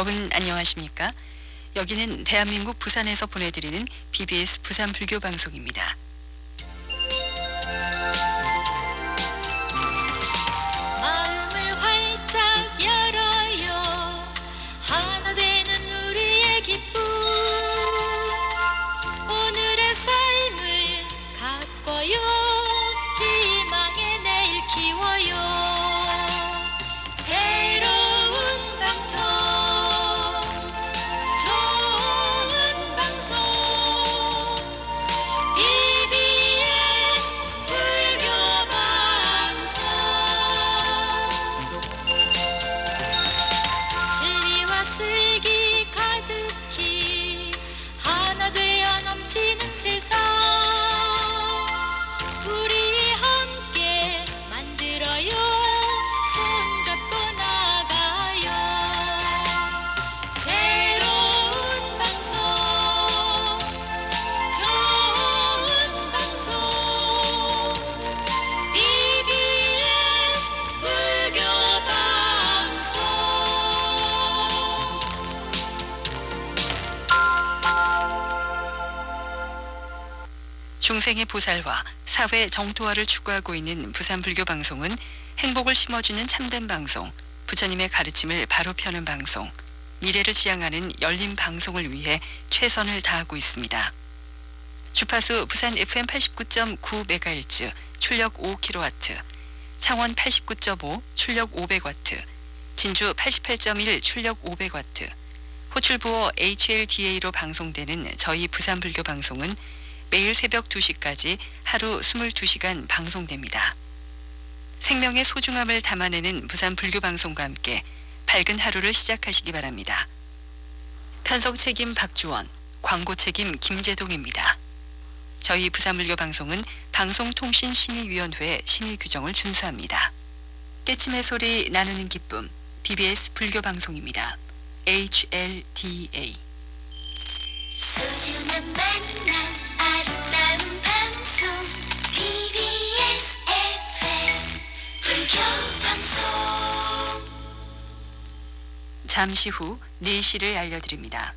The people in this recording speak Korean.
여러분 안녕하십니까? 여기는 대한민국 부산에서 보내드리는 BBS 부산 불교 방송입니다. 열어요 중생의 보살화, 사회 정토화를 추구하고 있는 부산 불교 방송은 행복을 심어주는 참된 방송, 부처님의 가르침을 바로 펴는 방송, 미래를 지향하는 열린 방송을 위해 최선을 다하고 있습니다. 주파수 부산 FM 89.9MHz 출력 5kW, 창원 89.5 출력 500W, 진주 88.1 출력 500W, 호출부호 HLDA로 방송되는 저희 부산 불교 방송은 매일 새벽 2시까지 하루 22시간 방송됩니다. 생명의 소중함을 담아내는 부산 불교 방송과 함께 밝은 하루를 시작하시기 바랍니다. 편성 책임 박주원, 광고 책임 김재동입니다. 저희 부산불교 방송은 방송통신심의위원회 심의 규정을 준수합니다. 깨침의 소리 나누는 기쁨 BBS 불교 방송입니다. HLDA 잠시 후 4시를 알려드립니다.